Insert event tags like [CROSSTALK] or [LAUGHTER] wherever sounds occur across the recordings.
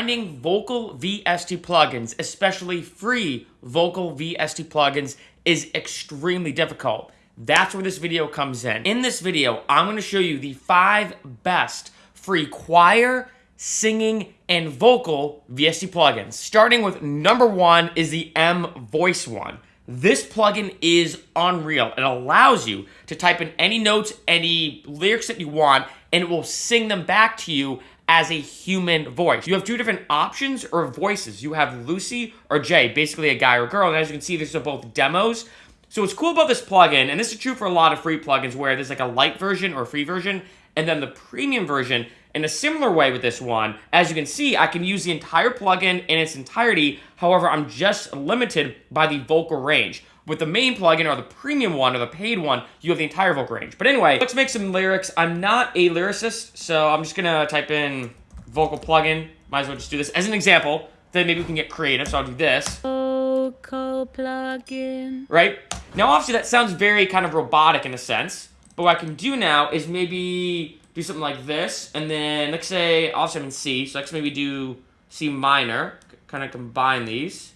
finding vocal VST plugins, especially free vocal VST plugins, is extremely difficult. That's where this video comes in. In this video, I'm going to show you the five best free choir, singing, and vocal VST plugins. Starting with number one is the Emvoice one. This plugin is unreal. It allows you to type in any notes, any lyrics that you want, and it will sing them back to you as a human voice. You have two different options or voices. You have Lucy or Jay, basically a guy or girl. And as you can see, these are both demos. So what's cool about this plugin, and this is true for a lot of free plugins where there's like a light version or free version, and then the premium version, in a similar way with this one, as you can see, I can use the entire plugin in its entirety. However, I'm just limited by the vocal range. With the main plugin or the premium one or the paid one, you have the entire vocal range. But anyway, let's make some lyrics. I'm not a lyricist, so I'm just gonna type in vocal plugin. Might as well just do this as an example. Then maybe we can get creative, so I'll do this. Vocal plugin. Right? Now, obviously, that sounds very kind of robotic in a sense. But what I can do now is maybe do something like this, and then let's say also I'm in C, so let's maybe do C minor, kind of combine these,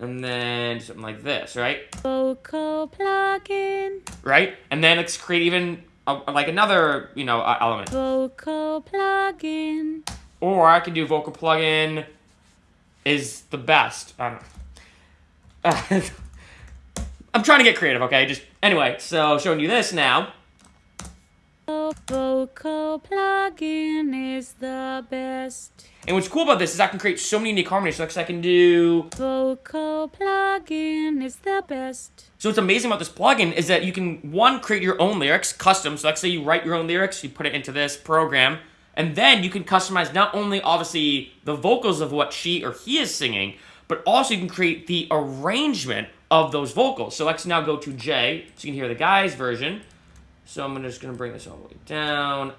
and then something like this, right? Vocal plugin. Right, and then let's create even a, like another you know uh, element. Vocal plugin. Or I can do vocal plugin is the best. I don't know. [LAUGHS] I'm trying to get creative, okay? Just anyway, so showing you this now. Vocal plugin is the best. And what's cool about this is I can create so many unique harmonies. So I can do... Vocal plugin is the best. So what's amazing about this plugin is that you can, one, create your own lyrics, custom. So let's say you write your own lyrics, you put it into this program, and then you can customize not only, obviously, the vocals of what she or he is singing, but also you can create the arrangement of those vocals. So let's now go to J, so you can hear the guy's version. So I'm just going to bring this all the way down.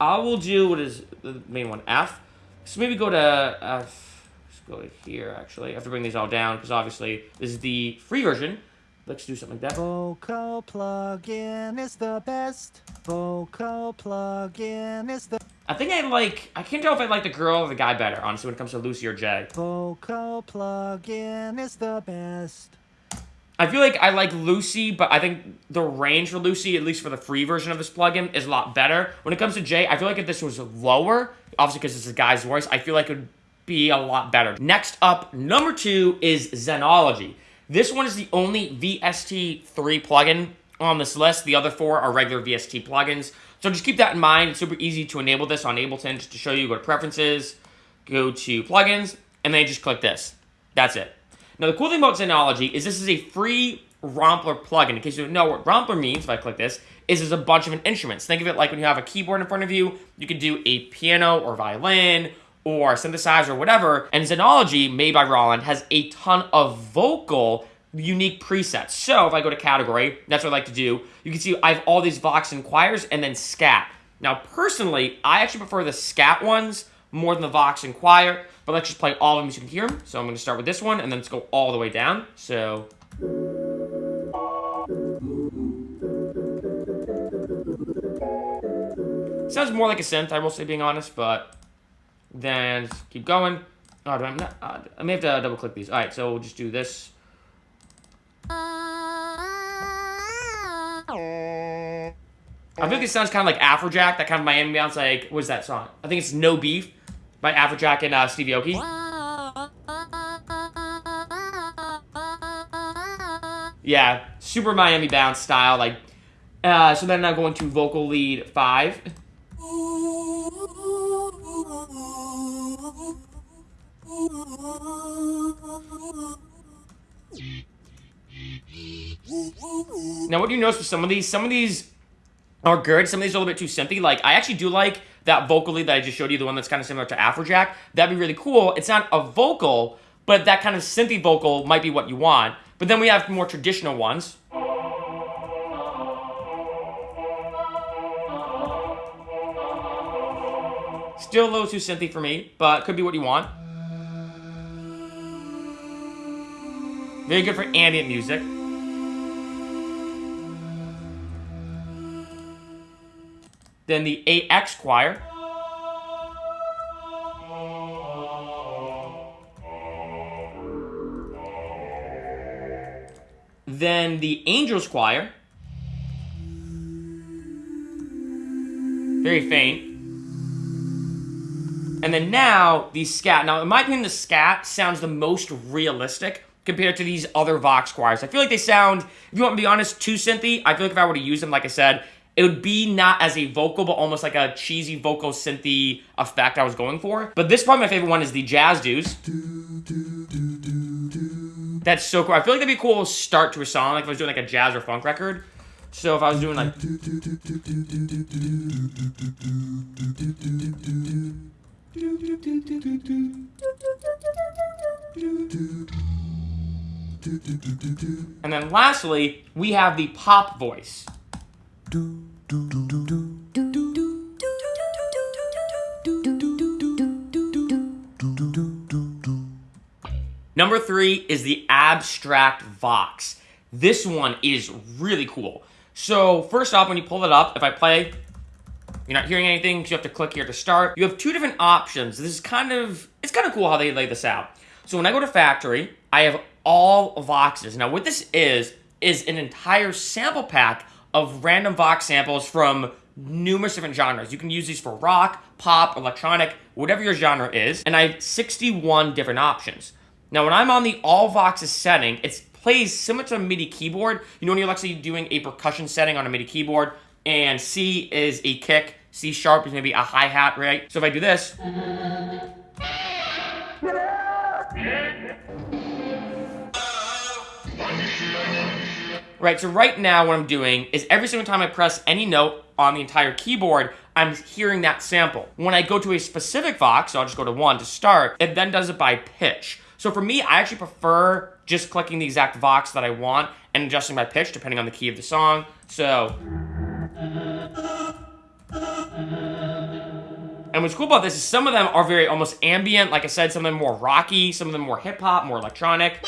I will do what is the main one, F. So maybe go to F. Let's go to here, actually. I have to bring these all down because obviously this is the free version. Let's do something like that. Vocal plugin is the best. Vocal plugin is the I think I like, I can't tell if I like the girl or the guy better, honestly, when it comes to Lucy or Jay. Vocal plugin is the best. I feel like I like Lucy, but I think the range for Lucy, at least for the free version of this plugin, is a lot better. When it comes to Jay, I feel like if this was lower, obviously because it's a guy's voice, I feel like it would be a lot better. Next up, number two is Zenology. This one is the only VST3 plugin on this list. The other four are regular VST plugins. So just keep that in mind. It's super easy to enable this on Ableton. Just to show you, go to Preferences, go to Plugins, and then just click this. That's it. Now, the cool thing about Zenology is this is a free Rompler plugin. In case you don't know what Rompler means, if I click this, is there's a bunch of instruments. Think of it like when you have a keyboard in front of you, you can do a piano or violin or synthesizer or whatever. And Zenology, made by Roland, has a ton of vocal unique presets. So if I go to category, that's what I like to do. You can see I have all these Vox and choirs and then scat. Now, personally, I actually prefer the scat ones more than the Vox and choir, but let's just play all of them so you can hear them. So I'm going to start with this one, and then let's go all the way down. So... Sounds more like a synth, I will say, being honest, but then keep going. Oh, do I, not, uh, I may have to double click these. All right, so we'll just do this. I feel like it sounds kind of like Afrojack, that kind of Miami bounce. Like, what's that song? I think it's No Beef by Afrojack and uh, Stevie Aoki. Yeah, super Miami bounce style. Like, uh, so then I'm going to vocal lead five. Now, what do you notice with some of these? Some of these are good. Some of these are a little bit too synthy. Like, I actually do like that vocally that I just showed you, the one that's kind of similar to Afrojack. That'd be really cool. It's not a vocal, but that kind of synthy vocal might be what you want. But then we have more traditional ones. Still a little too synthy for me, but could be what you want. Very good for ambient music. than the AX choir. Then the Angels Choir. Very faint. And then now, the scat. Now, in my opinion, the scat sounds the most realistic compared to these other Vox choirs. I feel like they sound, if you want to be honest, too synthy. I feel like if I were to use them, like I said, it would be not as a vocal, but almost like a cheesy vocal synthy effect I was going for. But this probably my favorite one is the Jazz Dudes. That's so cool. I feel like that'd be a cool start to a song, like if I was doing like a jazz or funk record. So if I was doing like And then lastly, we have the pop voice. Number three is the abstract vox. This one is really cool. So first off, when you pull it up, if I play, you're not hearing anything, so you have to click here to start. You have two different options. This is kind of, it's kind of cool how they lay this out. So when I go to factory, I have all voxes. Now what this is, is an entire sample pack of random vox samples from numerous different genres. You can use these for rock, pop, electronic, whatever your genre is. And I have 61 different options. Now, when I'm on the all voxes setting, it plays similar to a MIDI keyboard. You know when you're actually doing a percussion setting on a MIDI keyboard, and C is a kick, C sharp is maybe a hi-hat, right? So if I do this... Right, so right now what I'm doing is every single time I press any note on the entire keyboard, I'm hearing that sample. When I go to a specific Vox, so I'll just go to one to start, it then does it by pitch. So for me, I actually prefer just clicking the exact Vox that I want and adjusting my pitch depending on the key of the song. So... And what's cool about this is some of them are very almost ambient. Like I said, some of them more rocky, some of them more hip hop, more electronic.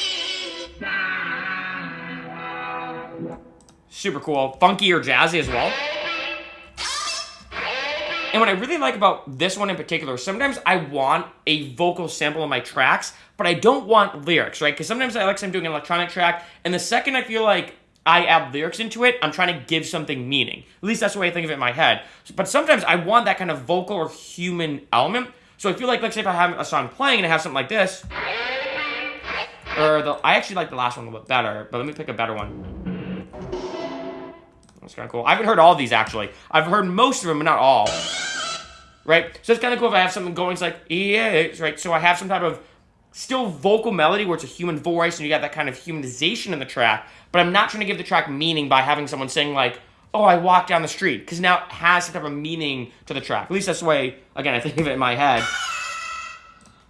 Super cool. Funky or jazzy as well. And what I really like about this one in particular, sometimes I want a vocal sample in my tracks, but I don't want lyrics, right? Because sometimes I like I'm doing an electronic track, and the second I feel like I add lyrics into it, I'm trying to give something meaning. At least that's the way I think of it in my head. But sometimes I want that kind of vocal or human element. So I feel like, let's say if I have a song playing and I have something like this, or the, I actually like the last one a little bit better, but let me pick a better one. That's kind of cool. I haven't heard all these actually. I've heard most of them, but not all. Right? So it's kind of cool if I have something going, it's like, yeah, right? So I have some type of still vocal melody where it's a human voice and you got that kind of humanization in the track, but I'm not trying to give the track meaning by having someone saying like, oh, I walked down the street, because now it has some type of meaning to the track. At least that's the way, again, I think of it in my head.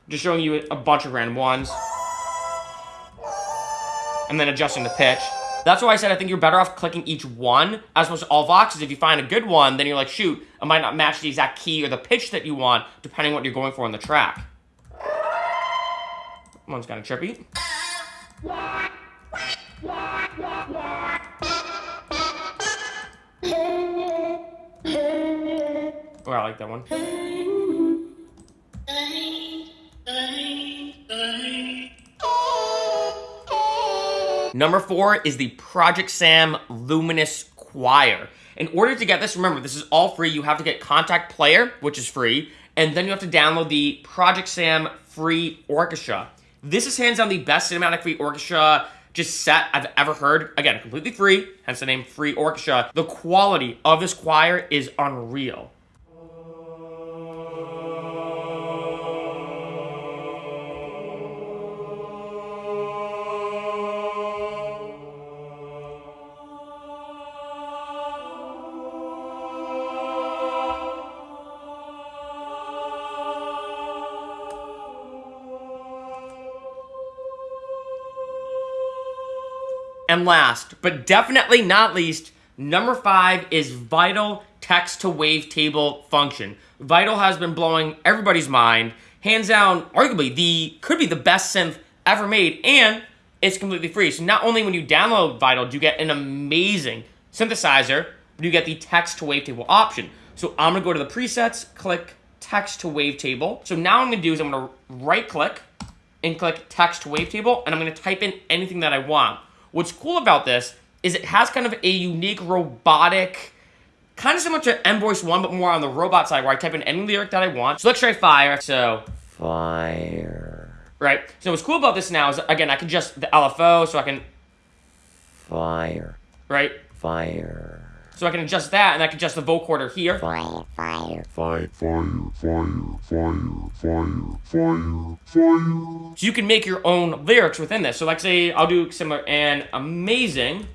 Just showing you a bunch of random ones. And then adjusting the pitch. That's why I said I think you're better off clicking each one as opposed to all voxes. If you find a good one, then you're like, shoot, it might not match the exact key or the pitch that you want, depending on what you're going for in the track. One's kind of trippy. Oh, I like that one. Number four is the ProjectSAM Luminous Choir. In order to get this, remember, this is all free. You have to get Kontakt Player, which is free, and then you have to download the ProjectSAM Free Orchestra. This is hands down the best cinematic free orchestra just set I've ever heard. Again, completely free, hence the name Free Orchestra. The quality of this choir is unreal. And last, but definitely not least, number five is Vital text to wavetable function. Vital has been blowing everybody's mind. Hands down, arguably the could be the best synth ever made, and it's completely free. So not only when you download Vital do you get an amazing synthesizer, but you get the text to wavetable option. So I'm gonna go to the presets, click text to wavetable. So now I'm gonna do is I'm gonna right click and click text to wavetable, and I'm gonna type in anything that I want. What's cool about this is it has kind of a unique robotic, kind of similar to Emvoice 1, but more on the robot side where I type in any lyric that I want. So let's try fire. So, fire, right? So what's cool about this now is, again, I can just the LFO, so I can, fire, right? fire, So I can adjust that, and I can adjust the vocoder here. fire, fire, Fire, fire, fire, fire, fire, fire, fire. So you can make your own lyrics within this. So like say I'll do similar an amazing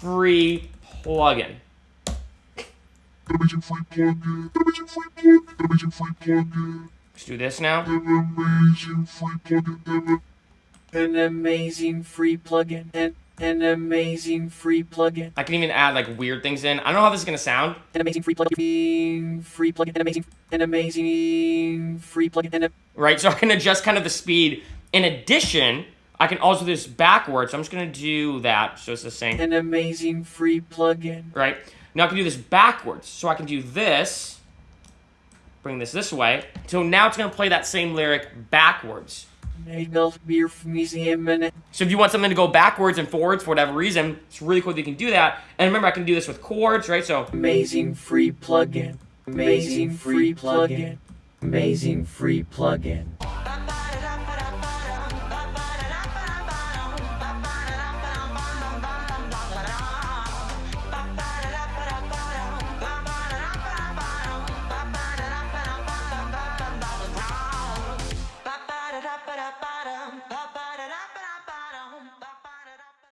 free plugin. Amazing free plugin, amazing free plugin, amazing free plugin, Let's do this now. amazing free plugin, An amazing free plugin. An, amazing free plugin. I can even add like weird things in. I don't know how this is gonna sound. An amazing free plugin. Free plugin. An amazing. An amazing free plugin. An, Right? So I can adjust kind of the speed. In addition, I can also do this backwards. So I'm just gonna do that. So it's the same. an amazing free plugin. Right? Now I can do this backwards. So I can do this. Bring this this way. So now it's gonna play that same lyric backwards. So if you want something to go backwards and forwards for whatever reason, it's really cool that you can do that. And remember, I can do this with chords, right? So amazing free plugin. Amazing free plugin. Amazing free plugin.